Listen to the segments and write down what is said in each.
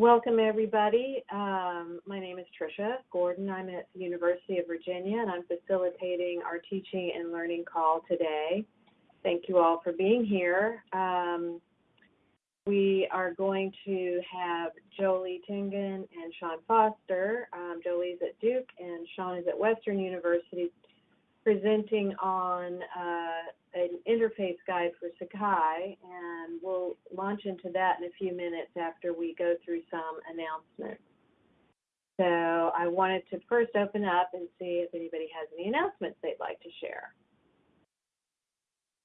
Welcome, everybody. Um, my name is Tricia Gordon. I'm at the University of Virginia, and I'm facilitating our teaching and learning call today. Thank you all for being here. Um, we are going to have Jolie Tingen and Sean Foster. Um, Jolie's at Duke, and Sean is at Western University, presenting on uh, an interface guide for Sakai, and we'll launch into that in a few minutes after we go through some announcements. So I wanted to first open up and see if anybody has any announcements they'd like to share.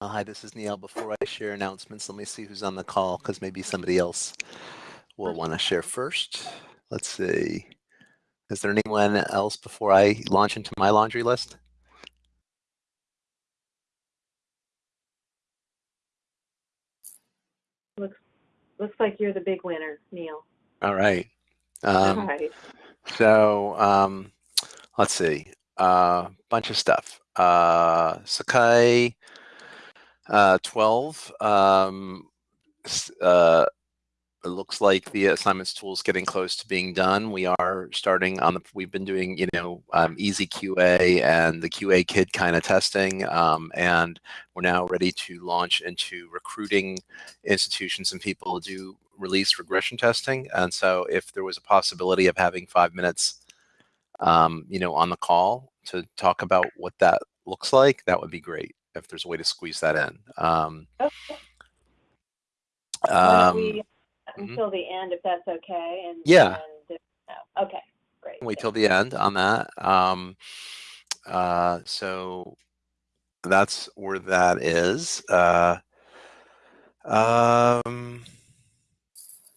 Uh, hi, this is Neil. Before I share announcements, let me see who's on the call because maybe somebody else will want to share first. Let's see. Is there anyone else before I launch into my laundry list? Looks looks like you're the big winner, Neil. All right. Um, All right. So um, let's see. A uh, bunch of stuff. Uh, Sakai uh, 12. Um, uh, it looks like the assignments tool is getting close to being done. We are starting on the, we've been doing, you know, um, easy QA and the QA kid kind of testing. Um, and we're now ready to launch into recruiting institutions and people to do release regression testing. And so if there was a possibility of having five minutes, um, you know, on the call to talk about what that looks like, that would be great if there's a way to squeeze that in. Um, okay. Mm-hmm. until the end, if that's okay. And yeah. And, uh, okay, great. Wait till the end on that. Um, uh, so that's where that is. Uh, um,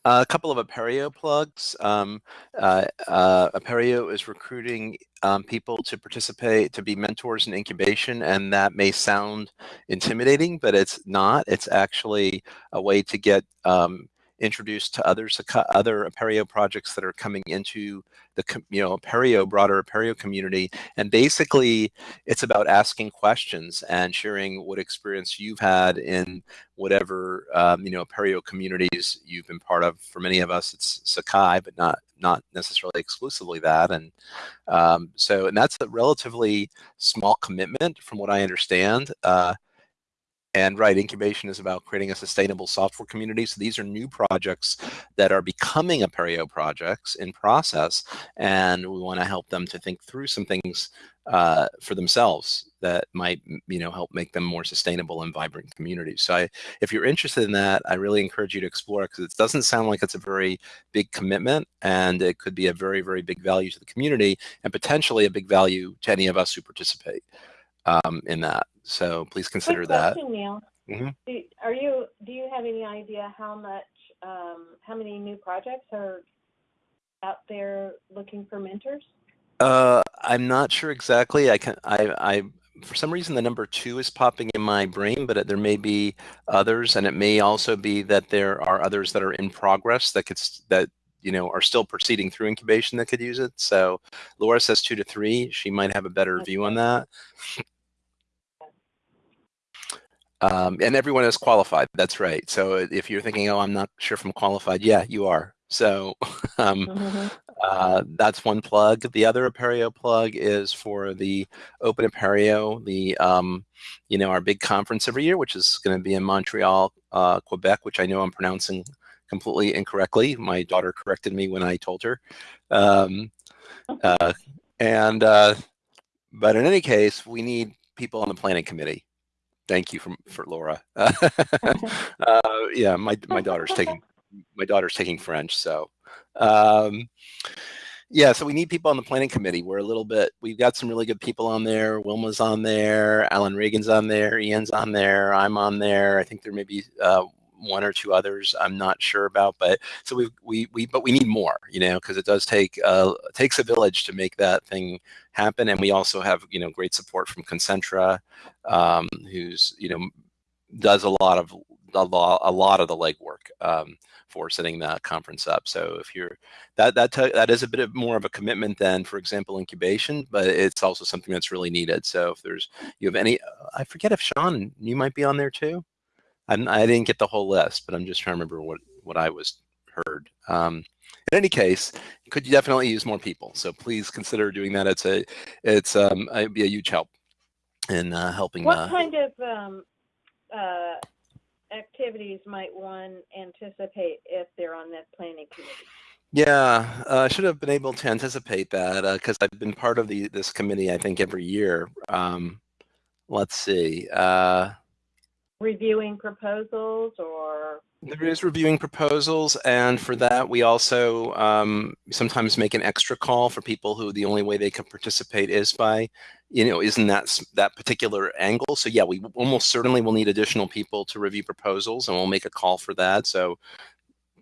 a couple of Apereo plugs. Um, uh, uh, Apereo is recruiting um, people to participate, to be mentors in incubation, and that may sound intimidating, but it's not. It's actually a way to get um, introduced to others, other Apereo projects that are coming into the you know Apereo broader Apereo community. And basically, it's about asking questions and sharing what experience you've had in whatever um, you know Apereo communities you've been part of. For many of us, it's Sakai, but not not necessarily exclusively that. And um, so, and that's a relatively small commitment, from what I understand. Uh, and right, incubation is about creating a sustainable software community. So these are new projects that are becoming Apereo projects in process, and we want to help them to think through some things uh, for themselves that might, you know, help make them more sustainable and vibrant communities. So I, if you're interested in that, I really encourage you to explore because it doesn't sound like it's a very big commitment, and it could be a very, very big value to the community and potentially a big value to any of us who participate um, in that. So please consider Quick that. Question, Neil. Mm -hmm. do, are you? Do you have any idea how much? Um, how many new projects are out there looking for mentors? Uh, I'm not sure exactly. I can. I. I. For some reason, the number two is popping in my brain, but there may be others, and it may also be that there are others that are in progress that could that you know are still proceeding through incubation that could use it. So Laura says two to three. She might have a better view on that. Um, and everyone is qualified. That's right. So if you're thinking, oh, I'm not sure if I'm qualified, yeah, you are. So um, mm -hmm. uh, that's one plug. The other Apereo plug is for the Open Apereo, the um, you know our big conference every year, which is going to be in Montreal, uh, Quebec, which I know I'm pronouncing completely incorrectly. My daughter corrected me when I told her. Um, uh, and uh, but in any case, we need people on the planning committee. Thank you for, for Laura. uh, yeah, my my daughter's taking my daughter's taking French, so um, yeah. So we need people on the planning committee. We're a little bit. We've got some really good people on there. Wilma's on there. Alan Regan's on there. Ian's on there. I'm on there. I think there may be uh, one or two others I'm not sure about, but so we we we but we need more, you know, because it does take uh takes a village to make that thing happen, and we also have you know great support from Concentra, um, who's you know does a lot of a lot a lot of the legwork um, for setting that conference up. So if you're that that that is a bit of more of a commitment than, for example, incubation, but it's also something that's really needed. So if there's you have any, I forget if Sean, you might be on there too. I'm, I didn't get the whole list, but I'm just trying to remember what, what I was heard. Um, in any case, could you definitely use more people? So please consider doing that. It's a, it's um, it'd be a huge help in uh, helping. What uh, kind of um, uh, activities might one anticipate if they're on that planning committee? Yeah, uh, I should have been able to anticipate that because I've been part of the this committee. I think every year. Um, let's see. Uh, Reviewing proposals or, There is reviewing proposals, and for that, we also um, sometimes make an extra call for people who the only way they can participate is by, you know, isn't that that particular angle. So yeah, we almost certainly will need additional people to review proposals, and we'll make a call for that. So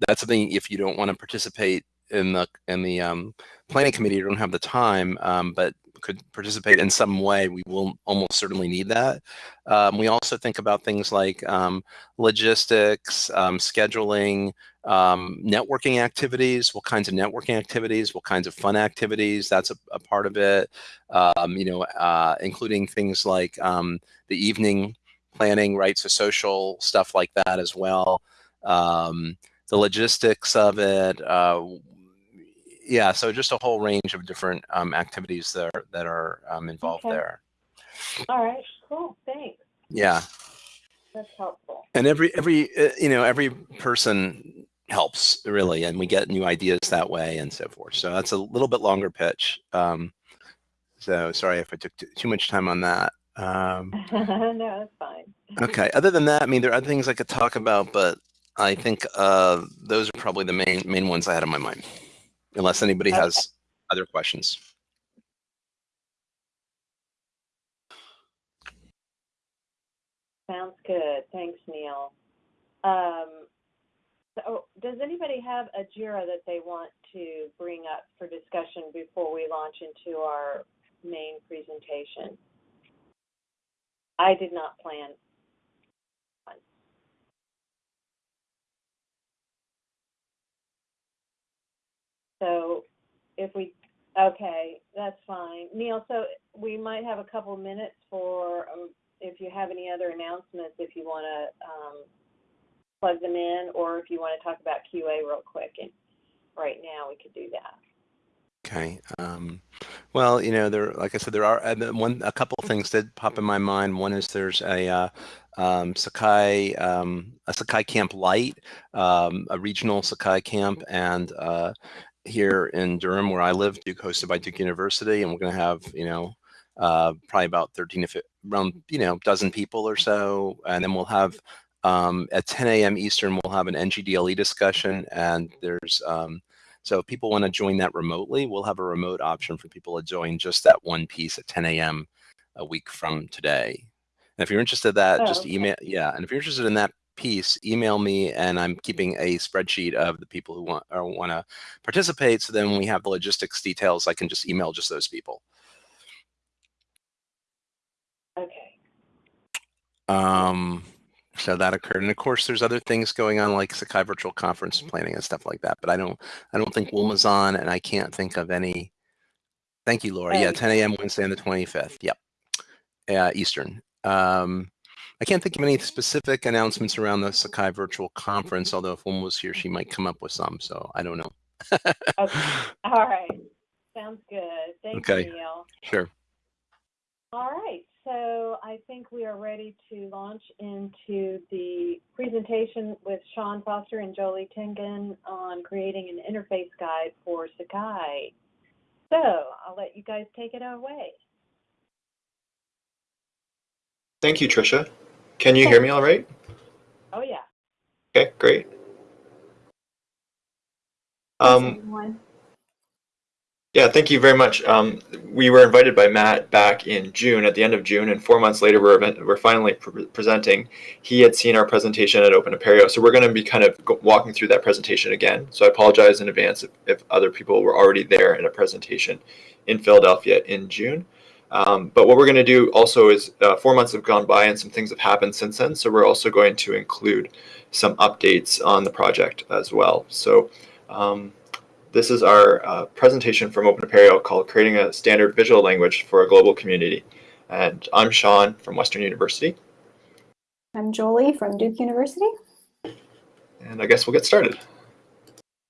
that's something if you don't want to participate in the in the um, planning committee, you don't have the time, um, but could participate in some way, we will almost certainly need that. Um, we also think about things like um, logistics, um, scheduling, um, networking activities, what kinds of networking activities, what kinds of fun activities, that's a, a part of it. Um, you know, uh, including things like the evening planning, right? So social stuff like that as well. The logistics of it, uh, yeah, so just a whole range of different um, activities that are, that are um, involved Okay. there. all right, cool, thanks. Yeah. That's helpful. and every every uh, you know every person helps really and we get new ideas that way and so forth so that's a little bit longer pitch um, so sorry if i took too much time on that um, No, that's fine. okay other than that i mean there are other things i could talk about but i think uh, those are probably the main main ones i had on my mind unless anybody Okay. has other questions Sounds good. Thanks, Neil. Um, so does anybody have a JIRA that they want to bring up for discussion before we launch into our main presentation? I did not plan. one. So if we, okay, that's fine. Neil, so we might have a couple minutes for, um, if you have any other announcements, if you want to um, plug them in, or if you want to talk about QA real quick. And right now, we could do that. Okay. Um, well, you know, there, like I said, there are uh, one, a couple things that pop in my mind. One is there's a uh, um, Sakai, um, a Sakai Camp Light, um, a regional Sakai camp, and uh, here in Durham, where I live, Duke hosted by Duke University, and we're going to have, you know, uh, probably about 13 to 15, around, you know, dozen people or so, and then we'll have um, at 10 a.m. Eastern, we'll have an NGDLE discussion, and there's um, so if people want to join that remotely, we'll have a remote option for people to join just that one piece at 10 a.m. a week from today. And if you're interested in that, Oh, just okay. email, yeah. And if you're interested in that piece, email me and I'm keeping a spreadsheet of the people who want or want to participate. So then when we have the logistics details, I can just email just those people. Okay. Um, so that occurred, and of course, there's other things going on like Sakai Virtual Conference planning and stuff like that. But I don't, I don't think Wilma's on, and I can't think of any. Thank you, Laura. Yeah, Oh, 10 a.m. Wednesday on the 25th. Yep, uh, Eastern. Um, I can't think of any specific announcements around the Sakai Virtual Conference. Although if Wilma was here, she might come up with some. So I don't know. Okay. All right. Sounds good. Thank Okay. you, Neil. Sure. All right, so I think we are ready to launch into the presentation with Sean Foster and Jolie Tingen on creating an interface guide for Sakai. So I'll let you guys take it away. Thank you, Tricia. Can you hear me all right? Oh, yeah. Okay, great. Um, yeah, thank you very much. Um, we were invited by Matt back in June, at the end of June, and four months later, we're, event- we're finally pre- presenting. He had seen our presentation at Open Apereo, so we're going to be kind of walking through that presentation again. So I apologize in advance if, if other people were already there in a presentation in Philadelphia in June. Um, but what we're going to do also is uh, four months have gone by and some things have happened since then. So we're also going to include some updates on the project as well. So um, this is our uh, presentation from Open Apereo called Creating a Standard Visual Language for a Global Community. And I'm Sean from Western University. I'm Jolie from Duke University. And I guess we'll get started.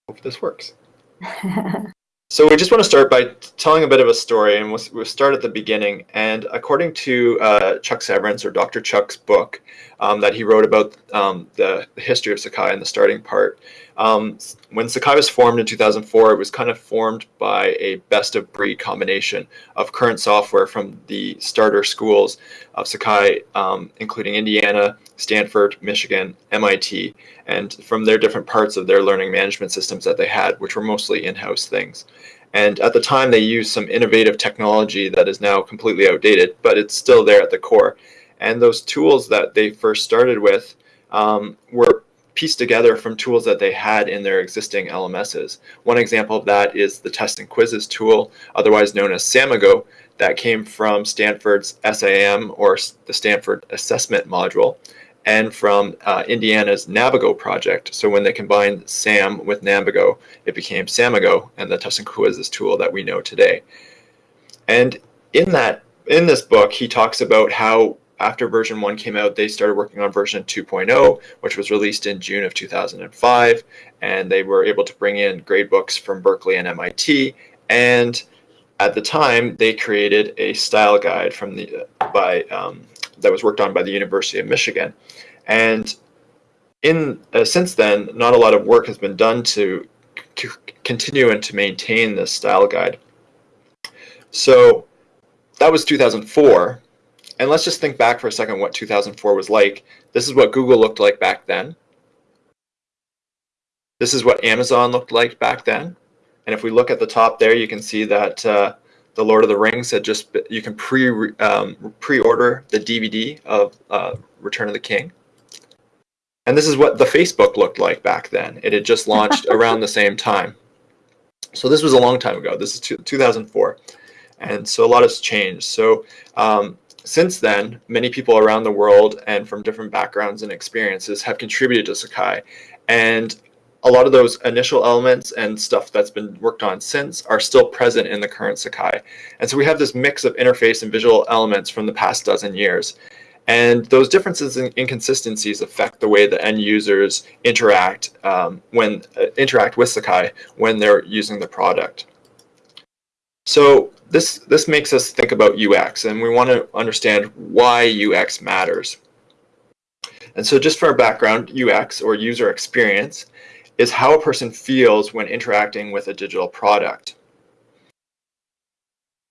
hope this works. So we just want to start by telling a bit of a story, and we'll, we'll start at the beginning. And according to uh, Chuck Severance, or Dr. Chuck's book um, that he wrote about um, the, history of Sakai and the starting part, um, when Sakai was formed in 2004, it was kind of formed by a best of breed combination of current software from the starter schools of Sakai, um, including Indiana, Stanford, Michigan, MIT, and from their different parts of their learning management systems that they had, which were mostly in-house things. And at the time, they used some innovative technology that is now completely outdated, but it's still there at the core. And those tools that they first started with um, were pieced together from tools that they had in their existing LMSs. One example of that is the test and quizzes tool, otherwise known as Samigo, that came from Stanford's SAM or the Stanford Assessment Module and from uh, Indiana's Navigo project. So when they combined SAM with Navigo, it became Samigo and the test and quizzes tool that we know today. And in that, in this book, he talks about how after version 1 came out, they started working on version 2.0, which was released in June of 2005, and they were able to bring in gradebooks from Berkeley and MIT, and at the time, they created a style guide from the by um, that was worked on by the University of Michigan, and in uh, since then, not a lot of work has been done to continue and to maintain this style guide. So that was 2004 and let's just think back for a second what 2004 was like. This is what Google looked like back then. This is what Amazon looked like back then. And if we look at the top there, you can see that uh, the Lord of the Rings had just, you can pre, um, pre-order the DVD of uh, Return of the King. And this is what the Facebook looked like back then. It had just launched around the same time. So this was a long time ago. This is 2004. And so a lot has changed. So um, since then, many people around the world and from different backgrounds and experiences have contributed to Sakai. And a lot of those initial elements and stuff that's been worked on since are still present in the current Sakai. And so we have this mix of interface and visual elements from the past dozen years. And those differences and inconsistencies affect the way the end users interact um, when uh, interact with Sakai when they're using the product. So this, this makes us think about UX, and we want to understand why UX matters. And so just for our background, UX, or user experience, is how a person feels when interacting with a digital product.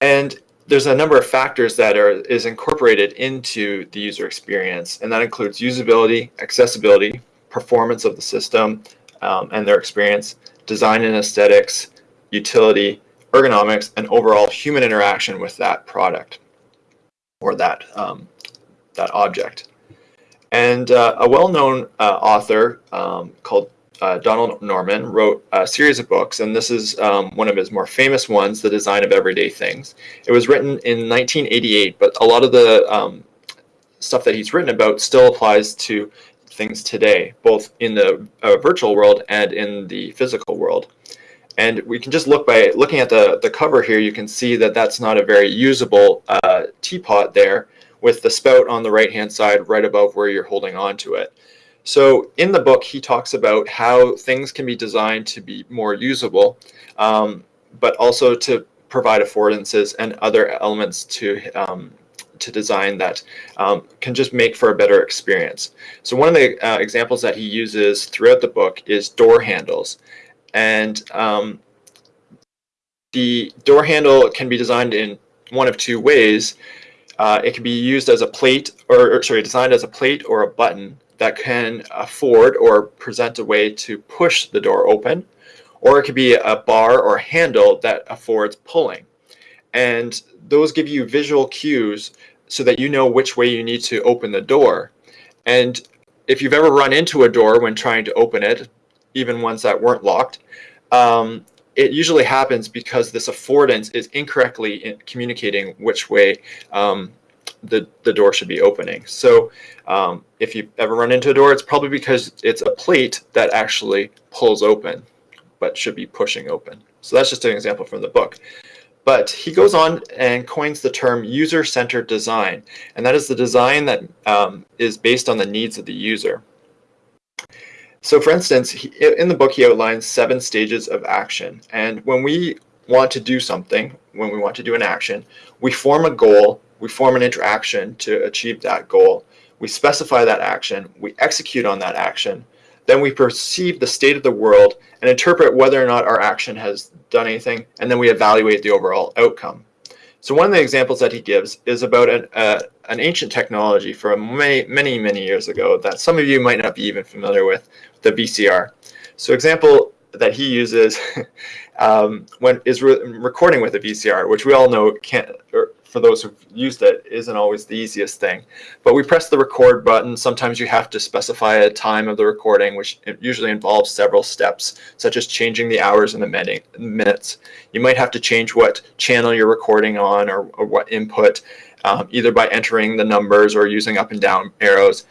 And there's a number of factors that are is incorporated into the user experience, and that includes usability, accessibility, performance of the system um, and their experience, design and aesthetics, utility, ergonomics, and overall human interaction with that product or that, um, that object. And uh, a well-known uh, author um, called uh, Donald Norman wrote a series of books, and this is um, one of his more famous ones, The Design of Everyday Things. It was written in 1988, but a lot of the um, stuff that he's written about still applies to things today, both in the uh, virtual world and in the physical world. And we can just look by looking at the, the cover here, you can see that that's not a very usable uh, teapot there with the spout on the right hand side right above where you're holding on to it. So in the book, he talks about how things can be designed to be more usable, um, but also to provide affordances and other elements to um, to design that um, can just make for a better experience. So one of the uh, examples that he uses throughout the book is door handles. And um, the door handle can be designed in one of two ways. Uh, it can be used as a plate, or, or, sorry, designed as a plate or a button that can afford or present a way to push the door open, or it could be a bar or handle that affords pulling. And those give you visual cues so that you know which way you need to open the door. And if you've ever run into a door when trying to open it, even ones that weren't locked, um, it usually happens because this affordance is incorrectly communicating which way um, the, the door should be opening. So um, if you ever run into a door, it's probably because it's a plate that actually pulls open, but should be pushing open. So that's just an example from the book. But he goes on and coins the term user-centered design, and that is the design that um, is based on the needs of the user. So for instance, he, in the book, he outlines seven stages of action. And when we want to do something, when we want to do an action, we form a goal, we form an interaction to achieve that goal. We specify that action, we execute on that action, then we perceive the state of the world and interpret whether or not our action has done anything, and then we evaluate the overall outcome. So one of the examples that he gives is about an, uh, an ancient technology from many, many, many years ago that some of you might not be even familiar with, the VCR. So example that he uses um, when is re recording with a VCR, which we all know can't, or for those who've used it, isn't always the easiest thing. But we press the record button. Sometimes you have to specify a time of the recording, which usually involves several steps, such as changing the hours and the minutes. You might have to change what channel you're recording on or, or what input, um, either by entering the numbers or using up and down arrows.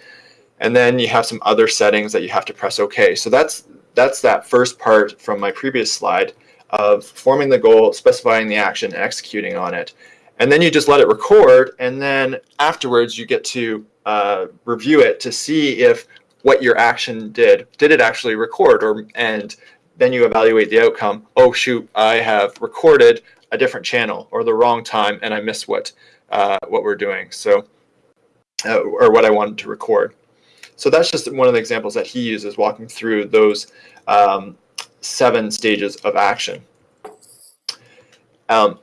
And then you have some other settings that you have to press OK. So that's that's that first part from my previous slide of forming the goal, specifying the action, executing on it. And then you just let it record and then afterwards you get to uh, review it to see if what your action did did it actually record? Or and then you evaluate the outcome. Oh shoot i have recorded a different channel or the wrong time and i missed what uh, what we're doing. So uh, or what i wanted to record so that's just one of the examples that he uses walking through those um, seven stages of action um,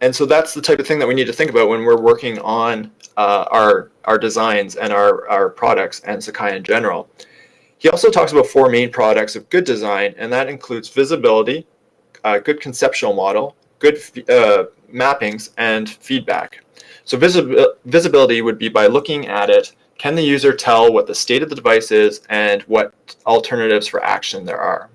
and so that's the type of thing that we need to think about when we're working on uh, our, our designs and our, our products and Sakai in general. He also talks about four main products of good design, and that includes visibility, uh, good conceptual model, good uh, mappings, and feedback. So visi visibility would be by looking at it, can the user tell what the state of the device is and what alternatives for action there are?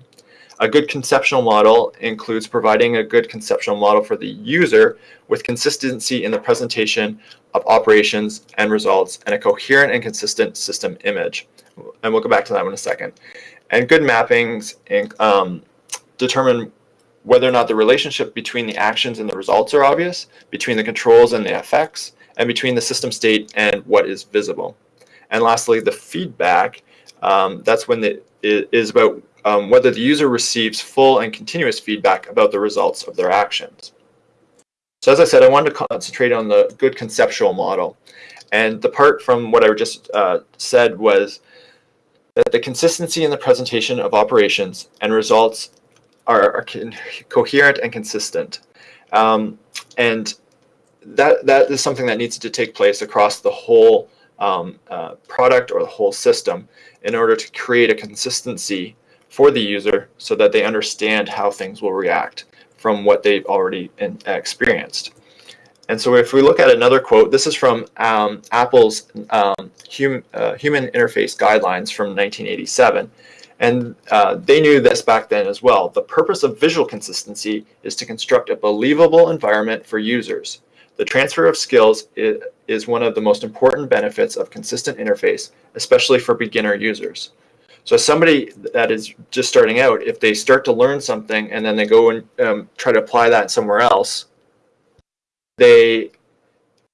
A good conceptual model includes providing a good conceptual model for the user with consistency in the presentation of operations and results and a coherent and consistent system image. And we'll go back to that in a second. And good mappings um, determine whether or not the relationship between the actions and the results are obvious, between the controls and the effects, and between the system state and what is visible. And lastly, the feedback, um, that's when it is about um, whether the user receives full and continuous feedback about the results of their actions. So as I said, I wanted to concentrate on the good conceptual model. And the part from what I just uh, said was that the consistency in the presentation of operations and results are, are coherent and consistent. Um, and that, that is something that needs to take place across the whole um, uh, product or the whole system in order to create a consistency for the user so that they understand how things will react from what they've already in, experienced. And so if we look at another quote, this is from um, Apple's um, hum, uh, Human Interface Guidelines from 1987. And uh, they knew this back then as well. The purpose of visual consistency is to construct a believable environment for users. The transfer of skills is, one of the most important benefits of consistent interface, especially for beginner users. So somebody that is just starting out, if they start to learn something and then they go and um, try to apply that somewhere else, they,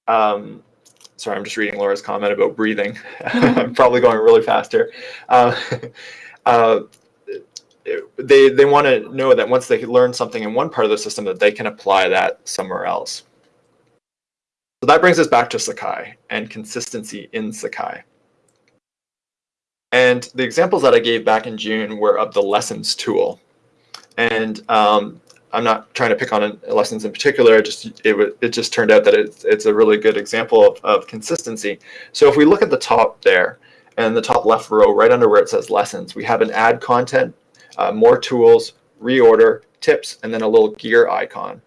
um, sorry, I'm just reading Laura's comment about breathing. I'm probably going really fast here. Uh, uh, they, they want to know that once they learn something in one part of the system that they can apply that somewhere else. So that brings us back to Sakai and consistency in Sakai. And the examples that I gave back in June were of the lessons tool. And um, I'm not trying to pick on lessons in particular. It just it, it just turned out that it's, it's a really good example of, of consistency. So if we look at the top there, and the top left row, right under where it says lessons, we have an add content, uh, more tools, reorder, tips, and then a little gear icon.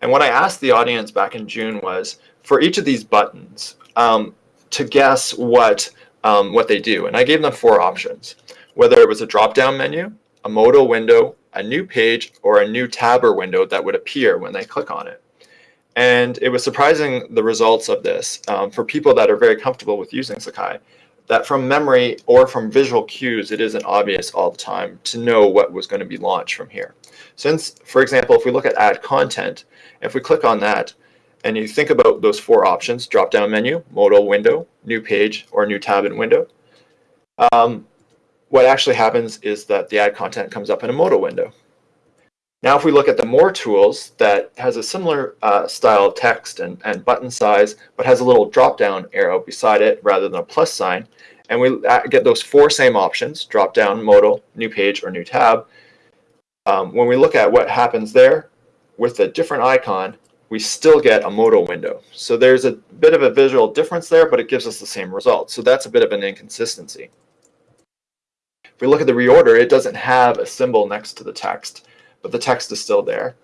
And what I asked the audience back in June was, for each of these buttons, um, to guess what um, what they do. And I gave them four options, whether it was a drop-down menu, a modal window, a new page, or a new tab or window that would appear when they click on it. And it was surprising the results of this um, for people that are very comfortable with using Sakai, that from memory or from visual cues, it isn't obvious all the time to know what was going to be launched from here. Since, for example, if we look at add content, if we click on that, and you think about those four options, drop-down menu, modal window, new page, or new tab and window, um, what actually happens is that the ad content comes up in a modal window. Now, if we look at the more tools that has a similar uh, style of text and, and button size, but has a little drop down arrow beside it rather than a plus sign, and we uh, get those four same options, drop down, modal, new page, or new tab. Um, when we look at what happens there with a different icon, we still get a modal window. So there's a bit of a visual difference there, but it gives us the same result. So that's a bit of an inconsistency. If we look at the reorder, it doesn't have a symbol next to the text, but the text is still there.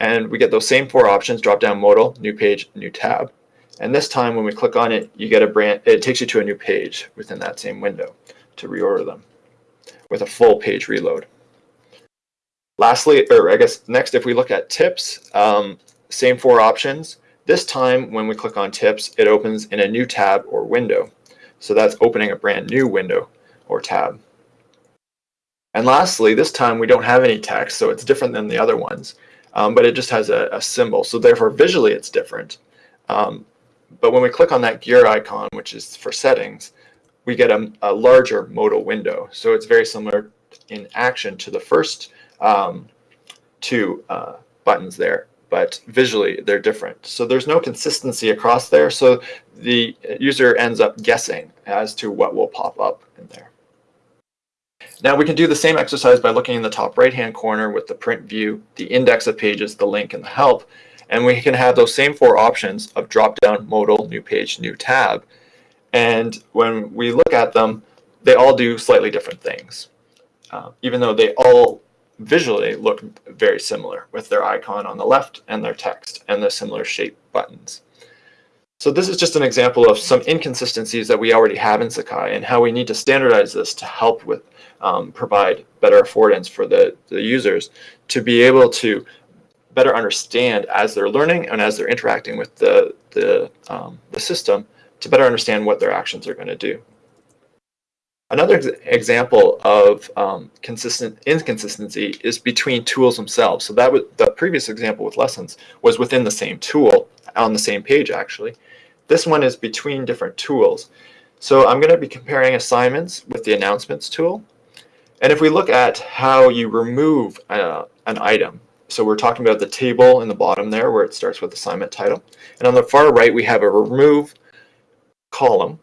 And we get those same four options, drop down modal, new page, new tab. And this time when we click on it, you get a brand, it takes you to a new page within that same window to reorder them with a full page reload. Lastly, or I guess next, if we look at tips, um, same four options. This time when we click on tips, it opens in a new tab or window. So that's opening a brand new window or tab. And lastly, this time we don't have any text, so it's different than the other ones, um, but it just has a, a, symbol. So therefore, visually, it's different. Um, but when we click on that gear icon, which is for settings, we get a, a larger modal window. So it's very similar in action to the first um, two uh, buttons there, but visually they're different. So there's no consistency across there. So the user ends up guessing as to what will pop up in there. Now we can do the same exercise by looking in the top right hand corner with the print view, the index of pages, the link, and the help. And we can have those same four options of drop down, modal, new page, new tab. And when we look at them, they all do slightly different things, uh, even though they all visually look very similar with their icon on the left and their text and the similar shape buttons. So this is just an example of some inconsistencies that we already have in Sakai and how we need to standardize this to help with um, provide better affordance for the, the users to be able to better understand as they're learning and as they're interacting with the, the, um, the system to better understand what their actions are going to do. Another ex example of um, consistent inconsistency is between tools themselves. So that was the previous example with lessons was within the same tool on the same page actually. This one is between different tools. So I'm going to be comparing assignments with the announcements tool and if we look at how you remove uh, an item, so we're talking about the table in the bottom there where it starts with assignment title. And on the far right, we have a remove column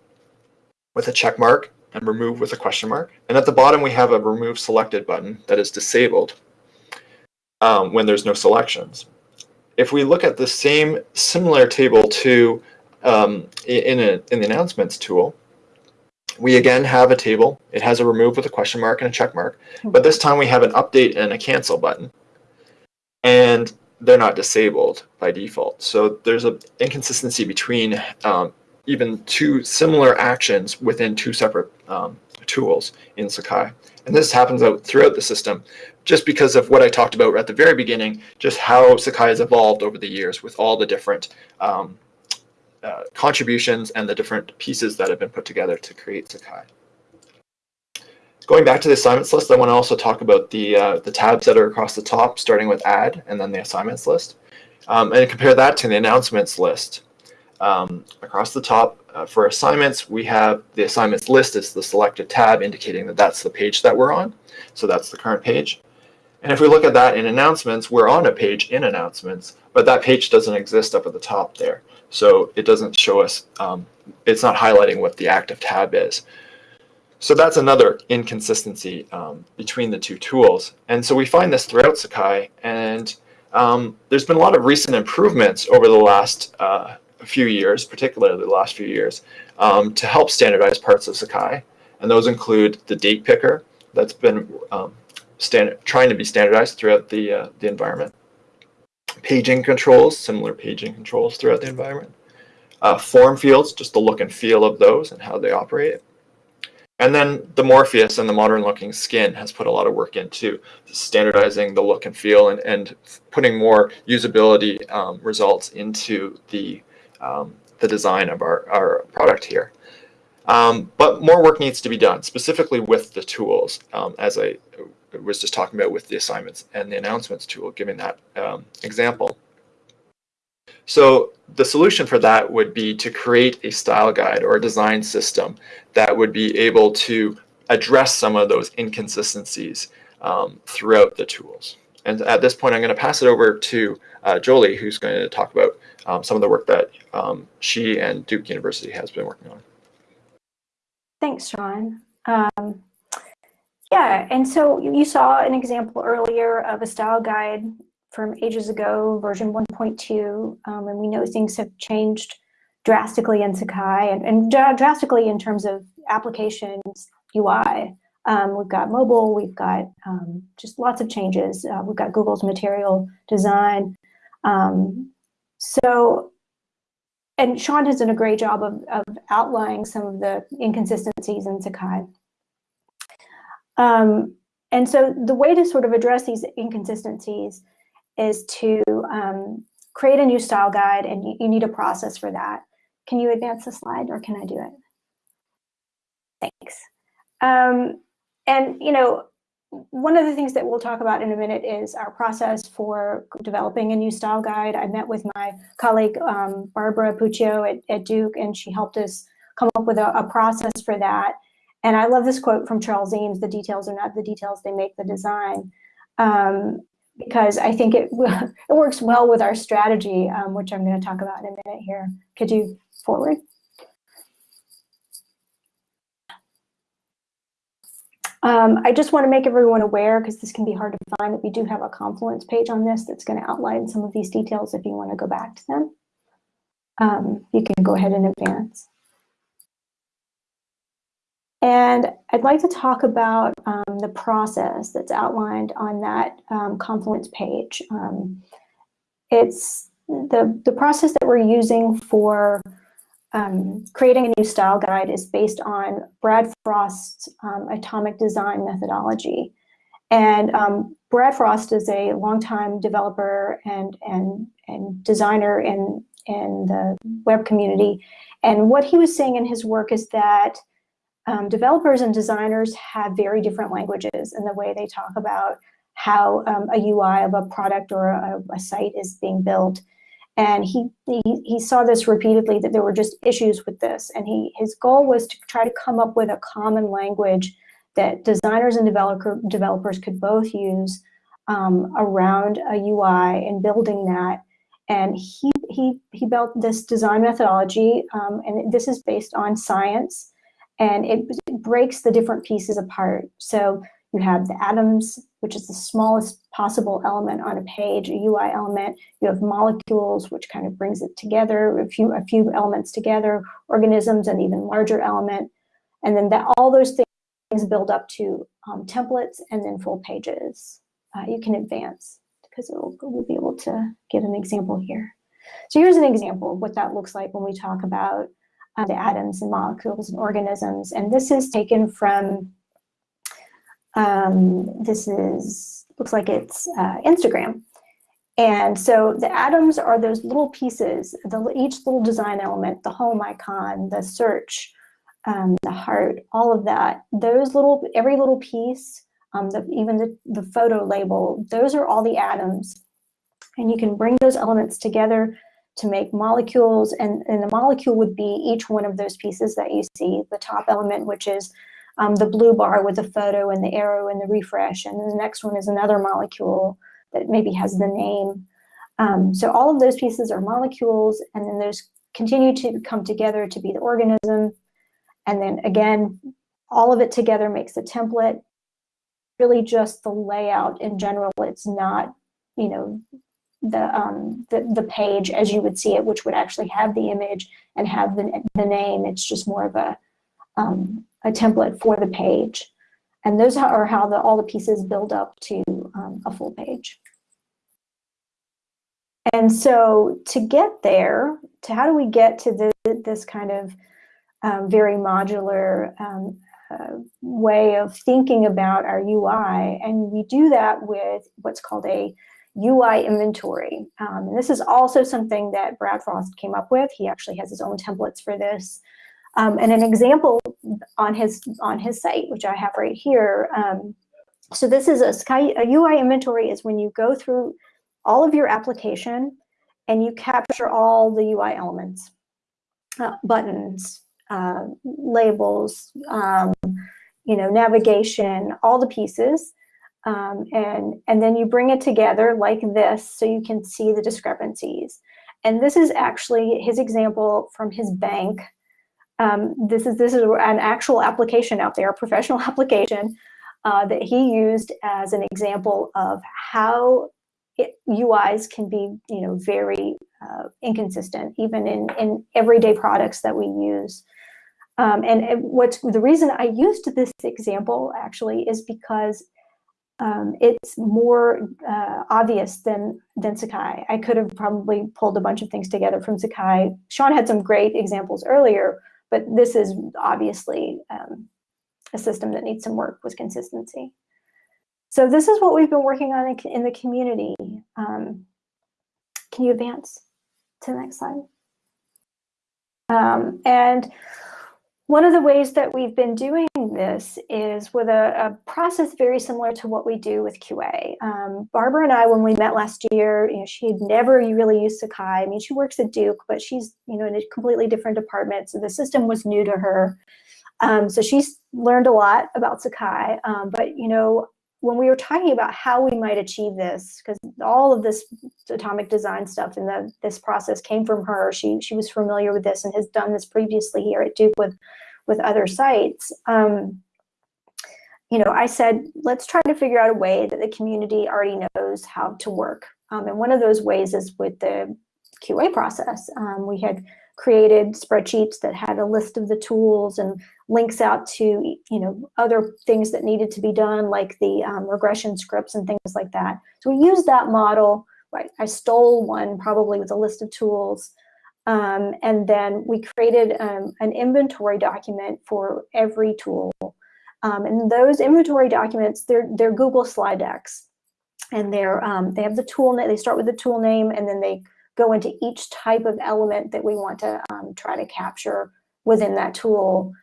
with a check mark and remove with a question mark. And at the bottom, we have a remove selected button that is disabled um, when there's no selections. If we look at the same similar table to um, in, a, in the announcements tool, we again have a table. It has a remove with a question mark and a check mark, but this time we have an update and a cancel button. And they're not disabled by default. So there's an inconsistency between um, even two similar actions within two separate um, tools in Sakai. And this happens out throughout the system just because of what I talked about at the very beginning, just how Sakai has evolved over the years with all the different um, uh, contributions and the different pieces that have been put together to create Sakai. Going back to the assignments list, I want to also talk about the, uh, the tabs that are across the top, starting with add and then the assignments list. Um, and compare that to the announcements list. Um, across the top, uh, for assignments, we have the assignments list as the selected tab indicating that that's the page that we're on. So that's the current page. And if we look at that in announcements, we're on a page in announcements, but that page doesn't exist up at the top there. So it doesn't show us, um, it's not highlighting what the active tab is. So that's another inconsistency um, between the two tools. And so we find this throughout Sakai, and um, there's been a lot of recent improvements over the last uh, few years, particularly the last few years, um, to help standardize parts of Sakai. And those include the date picker that's been um, trying to be standardized throughout the, uh, the environment paging controls, similar paging controls throughout the environment. Uh, form fields, just the look and feel of those and how they operate. And then the Morpheus and the modern looking skin has put a lot of work into standardizing the look and feel and, and putting more usability um, results into the, um, the design of our, our product here. Um, but more work needs to be done, specifically with the tools, um, as I was just talking about with the assignments and the announcements tool, giving that um, example. So the solution for that would be to create a style guide or a design system that would be able to address some of those inconsistencies um, throughout the tools. And at this point, I'm going to pass it over to uh, Jolie, who's going to talk about um, some of the work that um, she and Duke University has been working on. Thanks, Sean. Um, yeah, and so you saw an example earlier of a style guide from ages ago, version 1.2, um, and we know things have changed drastically in Sakai and, and drastically in terms of applications UI. Um, we've got mobile, we've got um, just lots of changes. Uh, we've got Google's material design. Um, so, and Sean has done a great job of, of outlining some of the inconsistencies in Sakai. Um, and so the way to sort of address these inconsistencies is to um, create a new style guide and you, you need a process for that. Can you advance the slide or can I do it? Thanks. Um, and, you know, one of the things that we'll talk about in a minute is our process for developing a new style guide. I met with my colleague, um, Barbara Puccio at, at, Duke, and she helped us come up with a, a, process for that. And I love this quote from Charles Eames, the details are not the details, they make the design. Um, because I think it, it works well with our strategy, um, which I'm gonna talk about in a minute here. Could you forward? Um, I just want to make everyone aware, because this can be hard to find, that we do have a Confluence page on this that's going to outline some of these details if you want to go back to them. Um, you can go ahead and advance. And I'd like to talk about um, the process that's outlined on that um, Confluence page. Um, it's the, the process that we're using for um, creating a new style guide is based on Brad Frost's um, atomic design methodology. And um, Brad Frost is a longtime developer and, and, and designer in, in the web community. And what he was saying in his work is that um, developers and designers have very different languages in the way they talk about how um, a UI of a product or a, a site is being built. And he, he, he saw this repeatedly, that there were just issues with this. And he, his goal was to try to come up with a common language that designers and developer, developers could both use um, around a UI and building that. And he, he, he built this design methodology, um, and this is based on science, and it, it breaks the different pieces apart. So you have the atoms, which is the smallest possible element on a page, a UI element. You have molecules, which kind of brings it together, a few, a few elements together, organisms, an even larger element. And then that, all those things build up to um, templates and then full pages. Uh, you can advance because we'll be able to get an example here. So here's an example of what that looks like when we talk about uh, the atoms and molecules and organisms. And this is taken from um, this is, looks like it's uh, Instagram. And so the atoms are those little pieces, the, each little design element, the home icon, the search, um, the heart, all of that, those little, every little piece, um, the, even the, the photo label, those are all the atoms. And you can bring those elements together to make molecules, and, and the molecule would be each one of those pieces that you see, the top element, which is um, the blue bar with the photo and the arrow and the refresh. And the next one is another molecule that maybe has the name. Um, so all of those pieces are molecules, and then those continue to come together to be the organism. And then again, all of it together makes the template. Really just the layout in general. It's not, you know, the, um, the, the page as you would see it, which would actually have the image and have the, the name. It's just more of a, um, a template for the page. And those are how the, all the pieces build up to um, a full page. And so to get there, to how do we get to the, this kind of um, very modular um, uh, way of thinking about our UI? And we do that with what's called a UI inventory. Um, and this is also something that Brad Frost came up with. He actually has his own templates for this. Um, and an example on his on his site, which I have right here. Um, so this is a, Sky, a UI inventory is when you go through all of your application and you capture all the UI elements, uh, buttons, uh, labels, um, you know, navigation, all the pieces. Um, and, and then you bring it together like this so you can see the discrepancies. And this is actually his example from his bank. Um, this is this is an actual application out there, a professional application uh, that he used as an example of how it, UIs can be, you know, very uh, inconsistent, even in, in everyday products that we use. Um, and what's the reason I used this example actually is because um, it's more uh, obvious than than Sakai. I could have probably pulled a bunch of things together from Sakai. Sean had some great examples earlier, but this is obviously um, a system that needs some work with consistency. So this is what we've been working on in, the community. Um, can you advance to the next slide? Um, and one of the ways that we've been doing this is with a, a process very similar to what we do with QA. Um, Barbara and I, when we met last year, you know, she had never really used Sakai. I mean, she works at Duke, but she's, you know, in a completely different department. So the system was new to her. Um, so she's learned a lot about Sakai. Um, but, you know, when we were talking about how we might achieve this, because all of this atomic design stuff and the, this process came from her, she, she was familiar with this and has done this previously here at Duke with, with other sites. Um, you know, I said, let's try to figure out a way that the community already knows how to work. Um, and one of those ways is with the QA process. Um, we had created spreadsheets that had a list of the tools and links out to you know other things that needed to be done like the um, regression scripts and things like that. So we used that model. Right, I stole one probably with a list of tools. Um, and then we created um, an inventory document for every tool. Um, and those inventory documents, they're, they're Google slide decks. And they're, um, they have the tool, they start with the tool name and then they go into each type of element that we want to um, try to capture within that tool.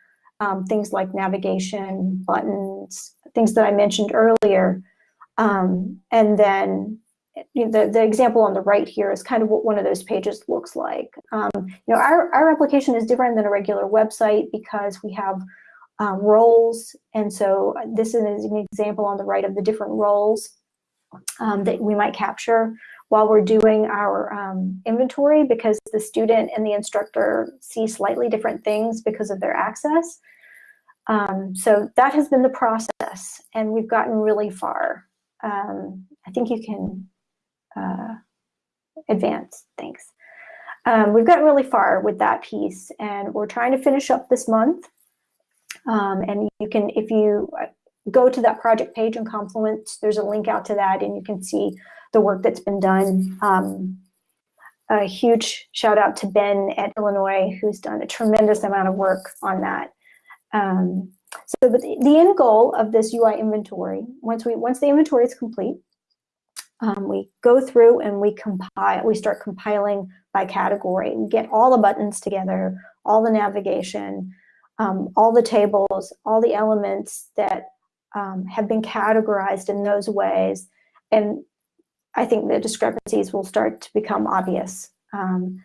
Um, things like navigation, buttons, things that I mentioned earlier. Um, and then the, the example on the right here is kind of what one of those pages looks like. Um, you know, our, our application is different than a regular website because we have um, roles. And so this is an example on the right of the different roles um, that we might capture while we're doing our um, inventory because the student and the instructor see slightly different things because of their access. Um, so that has been the process and we've gotten really far. Um, I think you can uh, advance, thanks. Um, we've gotten really far with that piece and we're trying to finish up this month. Um, and you can, if you uh, go to that project page in Confluence, there's a link out to that and you can see the work that's been done. Um, a huge shout out to Ben at Illinois, who's done a tremendous amount of work on that. Um, so the, the end goal of this UI inventory, once we once the inventory is complete, um, we go through and we compile, we start compiling by category. We get all the buttons together, all the navigation, um, all the tables, all the elements that um, have been categorized in those ways. And I think the discrepancies will start to become obvious. Um,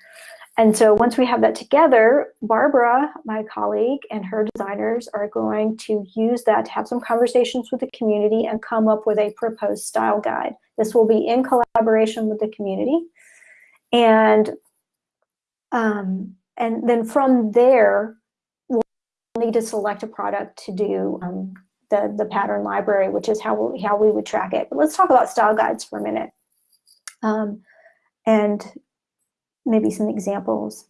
and so once we have that together, Barbara, my colleague, and her designers are going to use that to have some conversations with the community and come up with a proposed style guide. This will be in collaboration with the community. And, um, and then from there, we'll need to select a product to do um, the, the pattern library, which is how we, how we would track it. But let's talk about style guides for a minute. Um, and maybe some examples.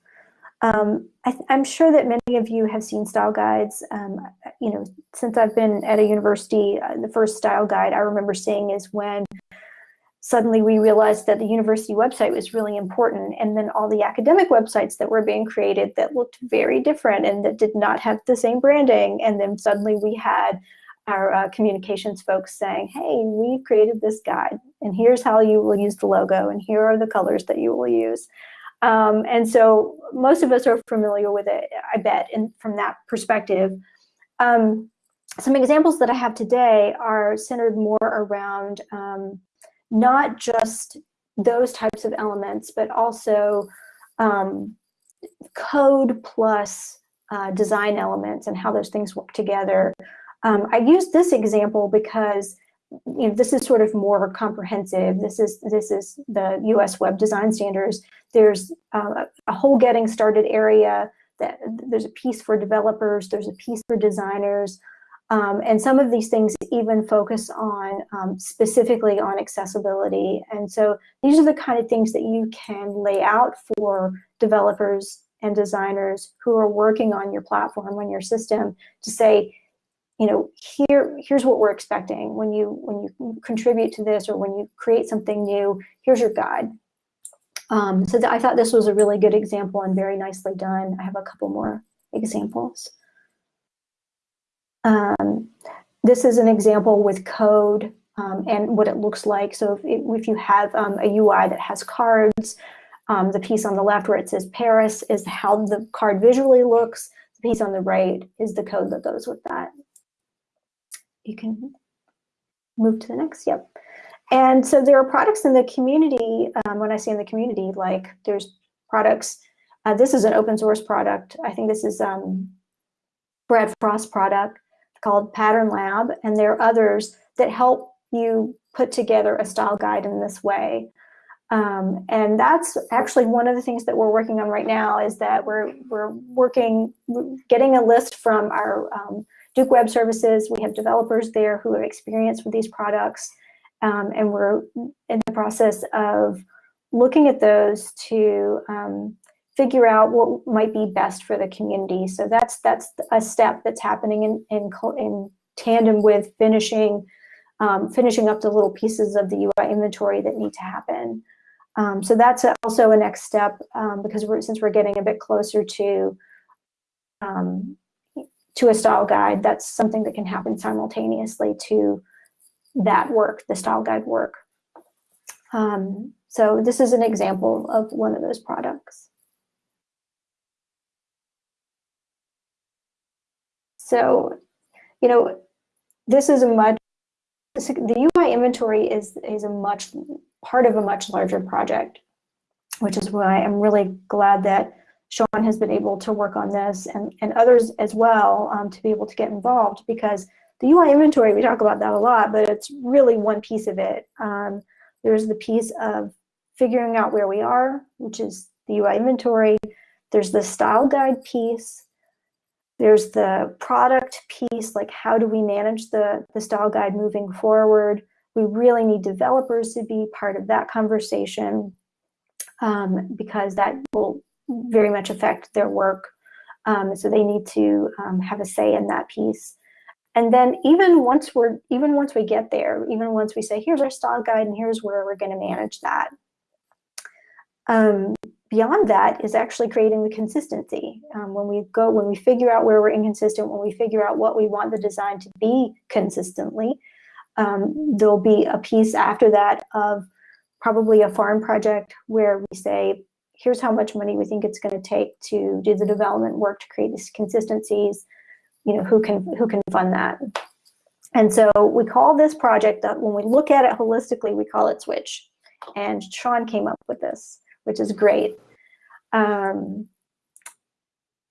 Um, I am sure that many of you have seen style guides. Um, you know, since I've been at a university, uh, the first style guide I remember seeing is when suddenly we realized that the university website was really important and then all the academic websites that were being created that looked very different and that did not have the same branding and then suddenly we had our uh, communications folks saying, hey, we created this guide and here's how you will use the logo and here are the colors that you will use. Um, and so most of us are familiar with it, I bet, and from that perspective. Um, some examples that I have today are centered more around um, not just those types of elements, but also um, code plus uh, design elements and how those things work together Um, I use this example because you know, this is sort of more comprehensive. This is this is the U.S. Web Design Standards. There's uh, a whole getting started area. That there's a piece for developers. There's a piece for designers. Um, and some of these things even focus on um, specifically on accessibility. And so these are the kind of things that you can lay out for developers and designers who are working on your platform, on your system to say, you know, here, here's what we're expecting when you when you contribute to this or when you create something new, here's your guide. Um, so I thought this was a really good example and very nicely done. I have a couple more examples. Um, this is an example with code um, and what it looks like. So if, if you have um, a UI that has cards, um, the piece on the left where it says Paris is how the card visually looks. The piece on the right is the code that goes with that. You can move to the next, yep. And so there are products in the community, um, when I say in the community, like there's products, uh, this is an open source product. I think this is um, Brad Frost product called Pattern Lab, and there are others that help you put together a style guide in this way. Um, and that's actually one of the things that we're working on right now is that we're, we're working, getting a list from our um, Duke Web Services. We have developers there who have experience with these products. Um, and we're in the process of looking at those to um, figure out what might be best for the community. So that's that's a step that's happening in in, in tandem with finishing um, finishing up the little pieces of the UI inventory that need to happen. Um, so that's a, also a next step um, because we're, since we're getting a bit closer to um, to a style guide, that's something that can happen simultaneously to that work, the style guide work. Um, so this is an example of one of those products. So, you know, this is a much, the UI inventory is, is a much, part of a much larger project, which is why I'm really glad that Sean has been able to work on this and, and others as well um, to be able to get involved because the UI inventory, we talk about that a lot, but it's really one piece of it. Um, there's the piece of figuring out where we are, which is the UI inventory. There's the style guide piece, there's the product piece, like how do we manage the, the style guide moving forward? We really need developers to be part of that conversation um, because that will very much affect their work. Um, so they need to um, have a say in that piece. And then even once we're, even once we get there, even once we say, here's our style guide and here's where we're gonna manage that, um, beyond that is actually creating the consistency. Um, when we go, when we figure out where we're inconsistent, when we figure out what we want the design to be consistently, um, there'll be a piece after that of probably a farm project where we say, here's how much money we think it's going to take to do the development work to create these consistencies. You know, who can who can fund that? And so we call this project, that when we look at it holistically, we call it Switch. And Sean came up with this which is great. Um,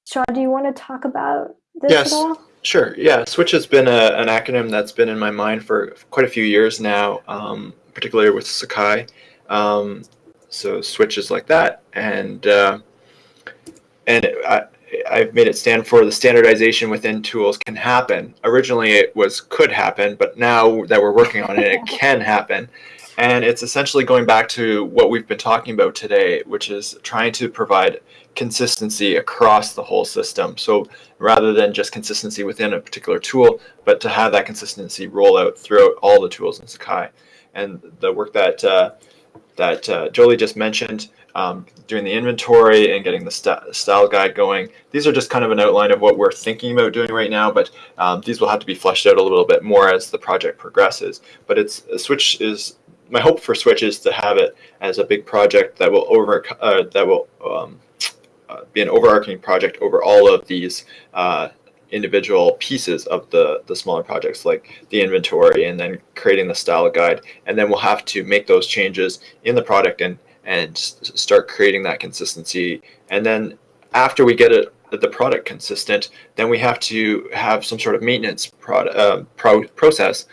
Sean, do you want to talk about this yes, at all? Sure. Yeah, Switch has been a, an acronym that's been in my mind for quite a few years now, um, particularly with Sakai. Um, so switches like that, and uh, and I, I've made it stand for the standardization within tools can happen. Originally, it was could happen, but now that we're working on it, it can happen. And it's essentially going back to what we've been talking about today, which is trying to provide consistency across the whole system. So rather than just consistency within a particular tool, but to have that consistency roll out throughout all the tools in Sakai. And the work that uh, that uh, Jolie just mentioned, um, doing the inventory and getting the st style guide going. These are just kind of an outline of what we're thinking about doing right now, but um, these will have to be fleshed out a little bit more as the project progresses. But it's Switch is my hope for Switch is to have it as a big project that will over uh, that will um, uh, be an overarching project over all of these uh, individual pieces of the the smaller projects, like the inventory, and then creating the style guide, and then we'll have to make those changes in the product and and start creating that consistency, and then after we get it the product consistent, then we have to have some sort of maintenance product, uh, pro process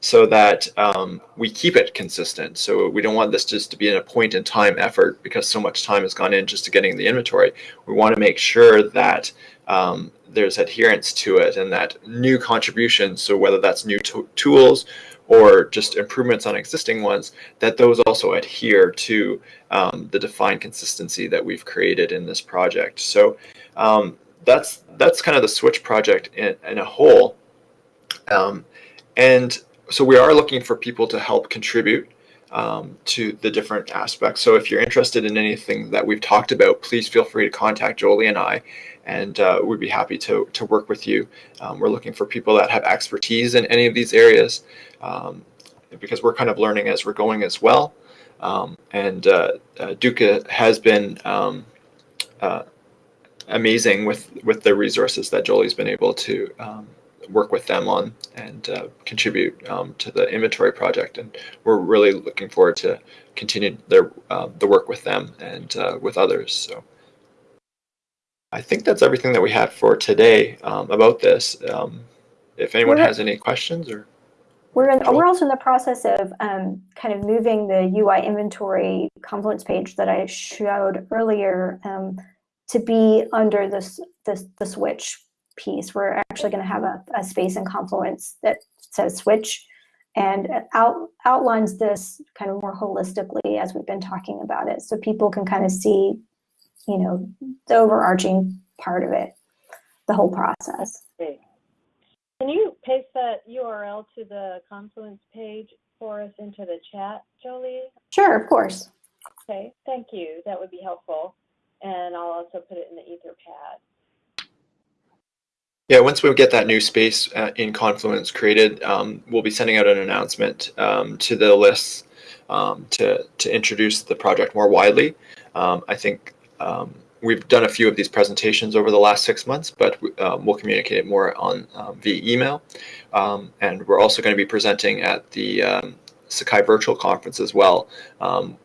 so that um, we keep it consistent. So we don't want this just to be in a point in time effort because so much time has gone in just to getting the inventory. We want to make sure that um, there's adherence to it and that new contributions, so whether that's new tools or just improvements on existing ones, that those also adhere to um, the defined consistency that we've created in this project. So um, that's that's kind of the Switch project in, in a whole. Um, and so we are looking for people to help contribute um, to the different aspects. So if you're interested in anything that we've talked about, please feel free to contact Jolie and I, and uh, we'd be happy to, to work with you. Um, we're looking for people that have expertise in any of these areas um, because we're kind of learning as we're going as well. Um, and uh, uh, Duke has been um, uh, amazing with, with the resources that Jolie's been able to um, work with them on and uh, contribute um, to the inventory project. And we're really looking forward to continue their uh, the work with them and uh, with others. So I think that's everything that we had for today um, about this. Um, if anyone we're, has any questions or. We're, in, we're also in the process of um, kind of moving the UI inventory Confluence page that I showed earlier um, to be under this, this the switch piece. We're actually going to have a, a, space in Confluence that says switch and out, outlines this kind of more holistically as we've been talking about it. So people can kind of see, you know, the overarching part of it, the whole process. Okay. Can you paste that URL to the Confluence page for us into the chat, Jolie? Sure, of course. Okay, thank you. That would be helpful. And I'll also put it in the Etherpad. Yeah, once we get that new space uh, in Confluence created, um, we'll be sending out an announcement um, to the lists um, to, to introduce the project more widely. Um, I think um, we've done a few of these presentations over the last six months, but um, we'll communicate it more on via email. and we're also going to be presenting at the Sakai Virtual Conference as well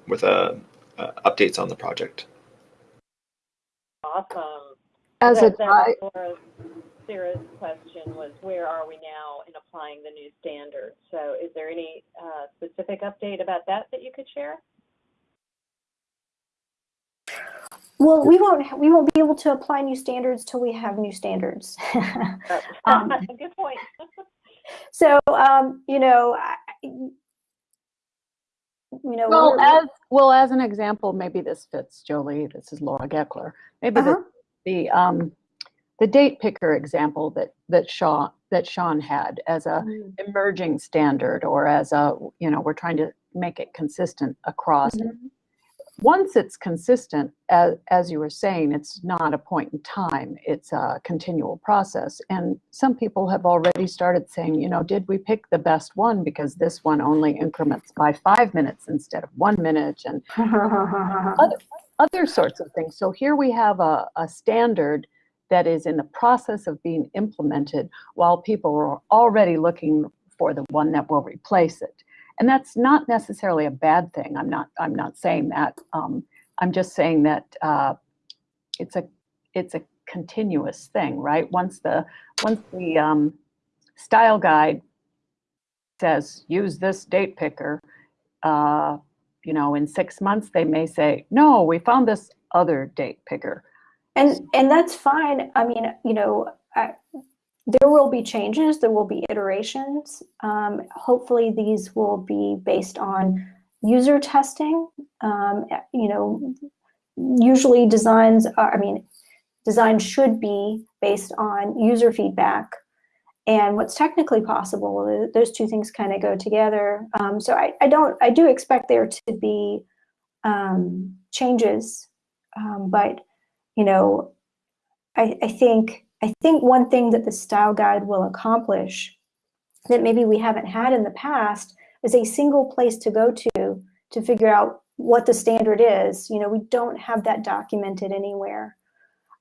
with uh, uh, updates on the project. Awesome. As that, a Sarah's question was where are we now in applying the new standards? So is there any uh, specific update about that that you could share? Well, we won't we won't be able to apply new standards till we have new standards. um, Good point. so um, you know, I, you know. Well, as well as an example, maybe this fits, Jolie. This is Laura Gekeler. Maybe uh -huh. the the um, the date picker example that that Shaw that Sean had as a mm. emerging standard or as a you know we're trying to make it consistent across. Mm -hmm. Once it's consistent, as, as you were saying, it's not a point in time, it's a continual process. And some people have already started saying, you know, did we pick the best one because this one only increments by five minutes instead of one minute and other, other sorts of things. So here we have a, a standard that is in the process of being implemented while people are already looking for the one that will replace it. And that's not necessarily a bad thing. I'm not, I'm not saying that. Um, I'm just saying that uh, it's a, it's a continuous thing, right? Once the, once the um, style guide says, use this date picker, uh, you know, in six months, they may say, no, we found this other date picker. And and that's fine. I mean, you know, there will be changes. There will be iterations. Um, hopefully, these will be based on user testing. Um, you know, usually designs. Are, I mean, design should be based on user feedback and what's technically possible. Those two things kind of go together. Um, so I, I don't. I do expect there to be um, changes, um, but you know, I, I think I think one thing that the style guide will accomplish that maybe we haven't had in the past is a single place to go to to figure out what the standard is. You know, we don't have that documented anywhere.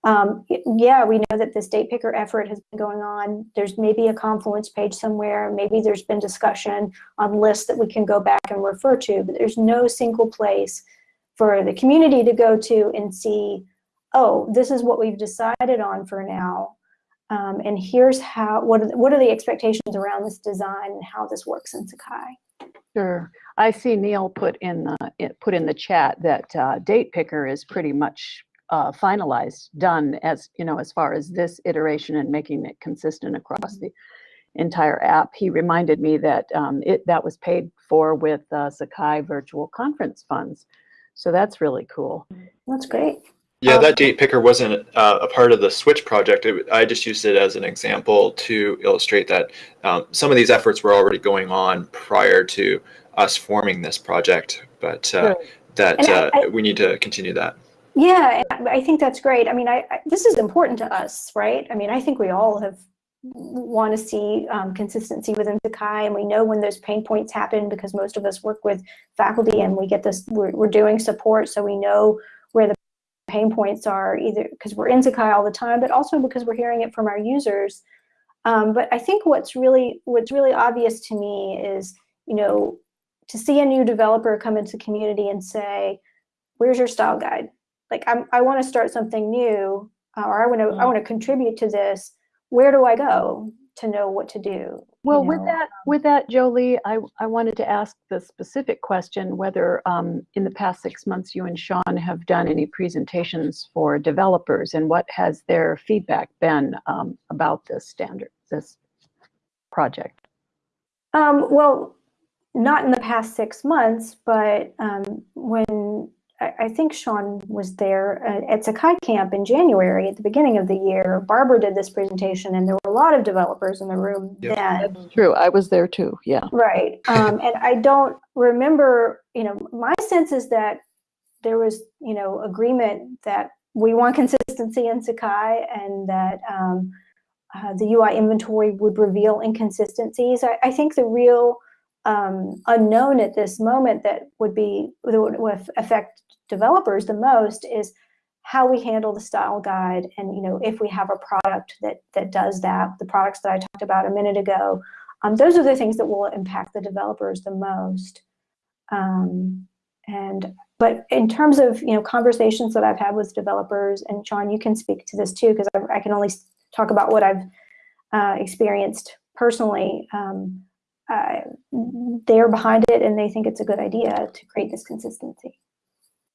Um, yeah, we know that this date picker effort has been going on. There's maybe a Confluence page somewhere. Maybe there's been discussion on lists that we can go back and refer to, but there's no single place for the community to go to and see oh, this is what we've decided on for now. Um, and here's how, what are, the, what are the expectations around this design and how this works in Sakai? Sure. I see Neil put in the put in the chat that uh, date picker is pretty much uh, finalized, done as you know as far as this iteration and making it consistent across the entire app. He reminded me that um, it that was paid for with uh, Sakai virtual conference funds, so that's really cool. That's great. Yeah, Um, that date picker wasn't uh, a part of the Switch project. It, I just used it as an example to illustrate that um, some of these efforts were already going on prior to us forming this project, but uh, Sure. that And I- uh, I- we need to continue that. Yeah, I I think that's great. I mean, I, I this is important to us, right? I mean, I think we all have want to see um, consistency within Sakai, and we know when those pain points happen because most of us work with faculty, and we get this. We're, we're doing support, so we know pain points are, either because we're in Sakai all the time, but also because we're hearing it from our users. Um, but I think what's really what's really obvious to me is, you know, to see a new developer come into the community and say, "Where's your style guide?" like I'm, I want to start something new uh, or I want to I Mm. want to contribute to this. Where do I go to know what to do? Well, you with that, with that, Jolie, I, I wanted to ask the specific question whether um, in the past six months you and Sean have done any presentations for developers and what has their feedback been um, about this standard, this project? Um, well, not in the past six months, but um, when I, I think Sean was there uh, at Sakai Camp in January at the beginning of the year, Barbara did this presentation, and there were a lot of developers in the room Yep. then. That's true. I was there too. Yeah. Right. Um, and I don't remember, you know, my sense is that there was, you know, agreement that we want consistency in Sakai and that um, uh, the UI inventory would reveal inconsistencies. I, I think the real um, unknown at this moment that would be, that would, would affect developers the most is how we handle the style guide and, you know, if we have a product that, that does that, the products that I talked about a minute ago, um, those are the things that will impact the developers the most. Um, and but in terms of you know conversations that I've had with developers, and Sean, you can speak to this too because I, I can only talk about what I've uh, experienced personally. Um, they're behind it, and they think it's a good idea to create this consistency.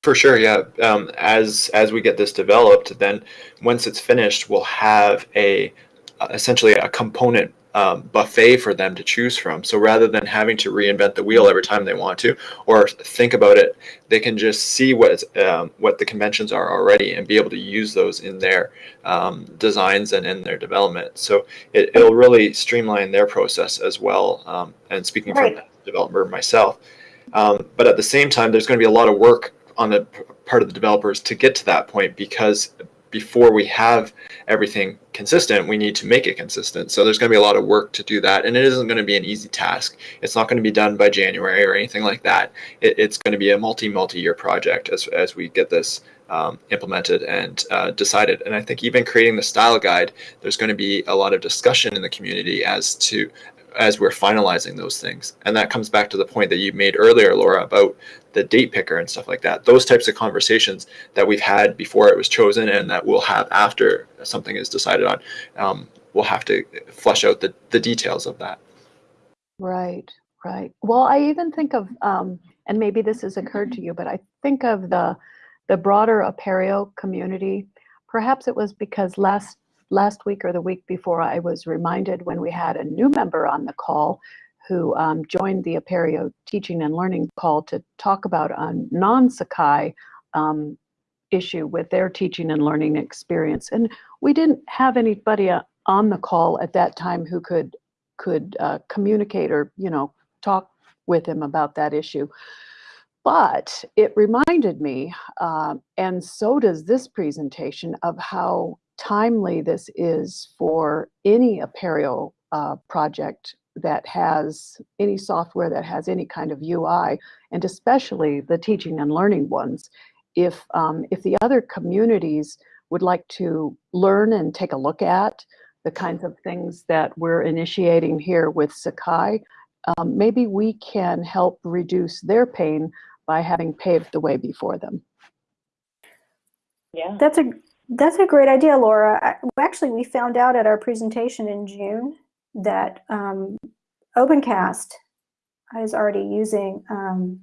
For sure, yeah. Um, as as we get this developed, then once it's finished, we'll have a uh, essentially a component um, buffet for them to choose from. So rather than having to reinvent the wheel every time they want to, or think about it, they can just see what um, what the conventions are already and be able to use those in their um, designs and in their development. So it, it'll really streamline their process as well. Um, and speaking Right. from a developer myself, um, but at the same time, there's going to be a lot of work on the part of the developers to get to that point because before we have everything consistent, we need to make it consistent. So there's going to be a lot of work to do that, and it isn't going to be an easy task. It's not going to be done by January or anything like that. It, it's going to be a multi multi year project as as we get this um, implemented and uh, decided. And I think even creating the style guide, there's going to be a lot of discussion in the community as to as we're finalizing those things. And that comes back to the point that you made earlier, Laura, about the date picker and stuff like that. Those types of conversations that we've had before it was chosen and that we'll have after something is decided on. Um, we'll have to flesh out the, the details of that. Right, right. Well, I even think of, um, and maybe this has occurred to you, but I think of the the broader Apereo community. Perhaps it was because last last week or the week before, I was reminded when we had a new member on the call who um, joined the Apereo teaching and learning call to talk about a non-Sakai um, issue with their teaching and learning experience. And we didn't have anybody uh, on the call at that time who could could uh, communicate or you know talk with him about that issue but it reminded me uh, and so does this presentation of how timely this is for any Apereo uh, project that has any software that has any kind of UI and especially the teaching and learning ones if um, if the other communities would like to learn and take a look at the kinds of things that we're initiating here with Sakai, um, maybe we can help reduce their pain by having paved the way before them. Yeah. That's a that's a great idea, Laura. I, actually, we found out at our presentation in June that um, OpenCast is already using. Um,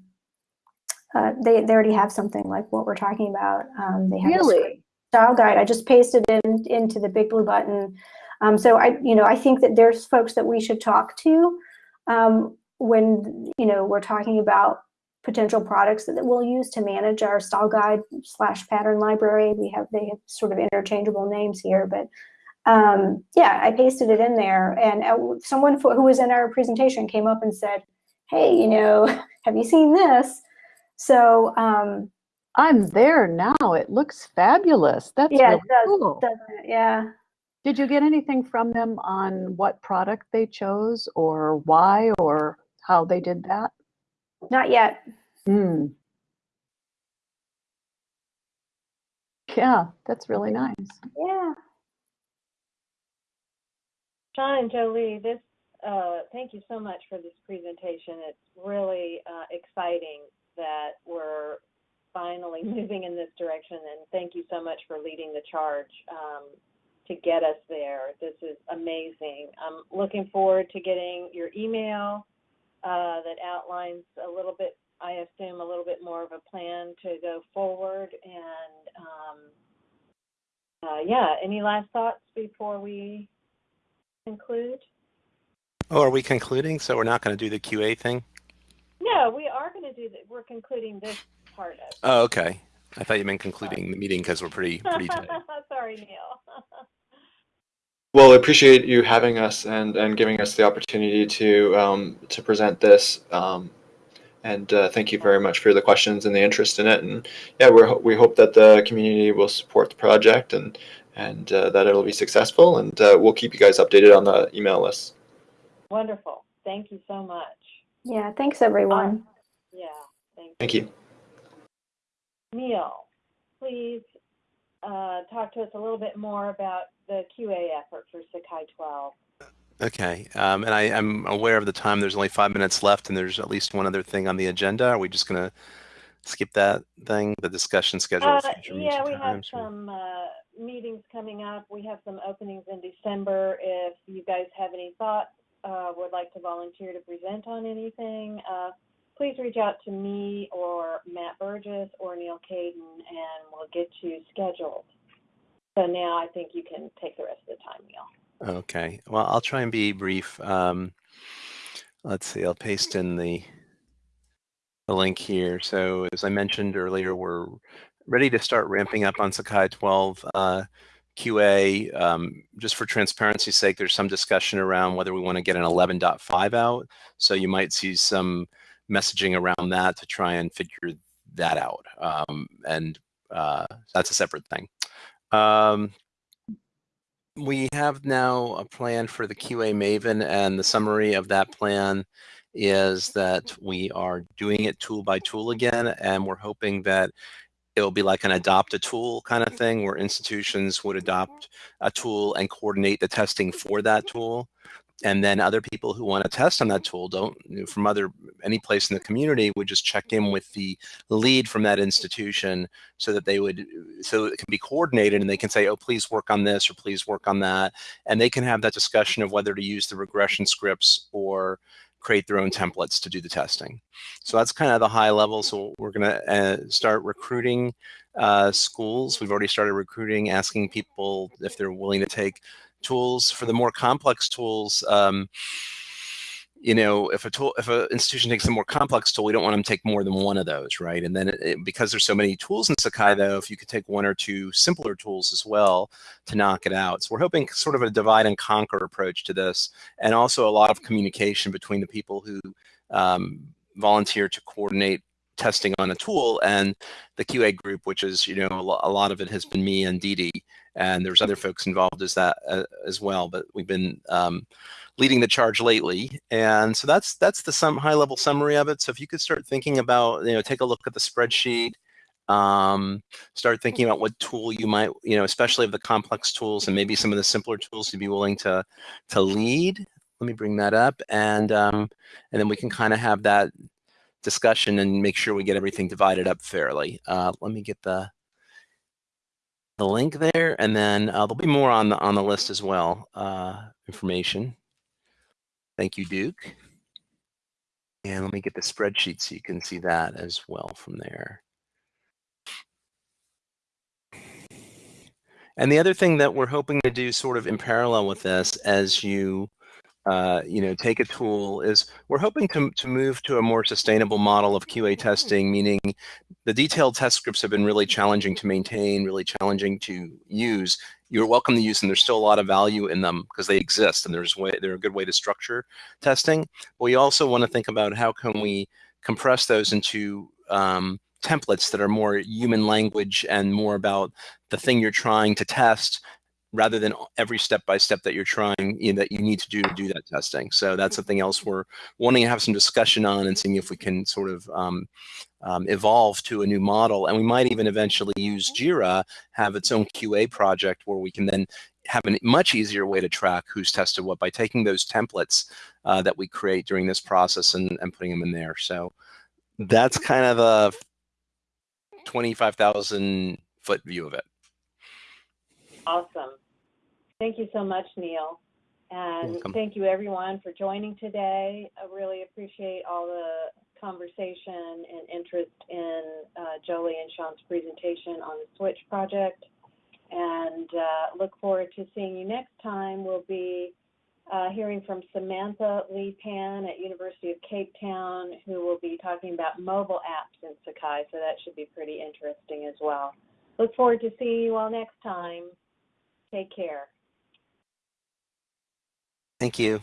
uh, they they already have something like what we're talking about. Um, they have a Really? style guide. I just pasted it in, into the BigBlueButton. Um, so I, you know, I think that there's folks that we should talk to um, when you know we're talking about potential products that we'll use to manage our style guide slash pattern library. We have they have sort of interchangeable names here, but um, yeah, I pasted it in there, and uh, someone who was in our presentation came up and said, "Hey, you know, have you seen this?" So um, I'm there now. It looks fabulous. That's yeah, really does, cool. Yeah. Did you get anything from them on what product they chose or why or how they did that? Not yet. Hmm. Yeah, that's really nice. Yeah. Sean and Jolie, this, uh, thank you so much for this presentation. It's really uh, exciting that we're finally moving in this direction, and thank you so much for leading the charge um, to get us there. This is amazing. I'm looking forward to getting your email uh, that outlines a little bit, I assume, a little bit more of a plan to go forward. And um, uh, yeah, any last thoughts before we conclude? Oh, are we concluding? So we're not going to do the QA thing? No, we are going to do that. We're concluding this part of. it. Oh, okay. I thought you meant concluding the meeting because we're pretty pretty tight. Sorry, Neil. Well, I appreciate you having us and, and giving us the opportunity to um, to present this. Um, and uh, thank you very much for the questions and the interest in it. And yeah, we we hope that the community will support the project and and uh, that it'll be successful. And uh, we'll keep you guys updated on the email list. Wonderful. Thank you so much. Yeah. Thanks, everyone. Yeah, thank you. Thank you. Neil, please uh, talk to us a little bit more about the QA effort for Sakai 12. Okay, um, and I, I'm aware of the time. There's only five minutes left, and there's at least one other thing on the agenda. Are we just going to skip that thing, the discussion schedule? Uh, yeah, we have some uh, meetings coming up. We have some openings in December. If you guys have any thoughts, uh, would like to volunteer to present on anything, uh, please reach out to me or Matt Burgess or Neil Caidin, and we'll get you scheduled. So now I think you can take the rest of the time, Neil. Okay, well, I'll try and be brief. Um, let's see, I'll paste in the, the link here. So as I mentioned earlier, we're ready to start ramping up on Sakai 12 uh, QA. Um, just for transparency's sake, there's some discussion around whether we want to get an 11.5 out. So you might see some messaging around that to try and figure that out. Um, and uh, that's a separate thing. Um, we have now a plan for the QA Maven, and the summary of that plan is that we are doing it tool by tool again, and we're hoping that it'll be like an adopt a tool kind of thing where institutions would adopt a tool and coordinate the testing for that tool and then other people who want to test on that tool don't from other any place in the community would just check in with the lead from that institution so that they would so it can be coordinated and they can say oh please work on this or please work on that. And they can have that discussion of whether to use the regression scripts or create their own templates to do the testing. So that's kind of the high level. So we're going to uh, start recruiting uh, schools. We've already started recruiting asking people if they're willing to take tools for the more complex tools um, you know if a tool if an institution takes a more complex tool we don't want them to take more than one of those right? And then it, it, because there's so many tools in sakai though if you could take one or two simpler tools as well to knock it out. So we're hoping sort of a divide and conquer approach to this and also a lot of communication between the people who um, volunteer to coordinate testing on a tool and the QA group, which is, you know, a lot of it has been me and Didi, and there's other folks involved as that uh, as well, but we've been um, leading the charge lately. And so that's that's the some high level summary of it. So if you could start thinking about, you know, take a look at the spreadsheet, um, start thinking about what tool you might, you know, especially of the complex tools and maybe some of the simpler tools you'd be willing to to lead. Let me bring that up, and um, and then we can kind of have that discussion and make sure we get everything divided up fairly. Uh, let me get the the link there, and then uh, there'll be more on the on the list as well. Uh, information. Thank you, Duke. And let me get the spreadsheet so you can see that as well from there. And the other thing that we're hoping to do sort of in parallel with this as you uh, you know, take a tool is we're hoping to, to move to a more sustainable model of QA testing, meaning the detailed test scripts have been really challenging to maintain, really challenging to use. You're welcome to use them. There's still a lot of value in them because they exist and there's way, they're a good way to structure testing. But we also want to think about how can we compress those into um, templates that are more human language and more about the thing you're trying to test rather than every step by step that you're trying you know, that you need to do to do that testing. So that's something else we're wanting to have some discussion on and seeing if we can sort of um, um, evolve to a new model. And we might even eventually use JIRA, have its own QA project where we can then have a much easier way to track who's tested what by taking those templates uh, that we create during this process and, and putting them in there. So that's kind of a 25,000 foot view of it. Awesome. Thank you so much, Neil. And Welcome. thank you everyone for joining today. I really appreciate all the conversation and interest in uh, Jolie and Sean's presentation on the Switch project. And uh, look forward to seeing you next time. We'll be uh, hearing from Samantha Lee Pan at University of Cape Town, who will be talking about mobile apps in Sakai. So that should be pretty interesting as well. Look forward to seeing you all next time. Take care. Thank you.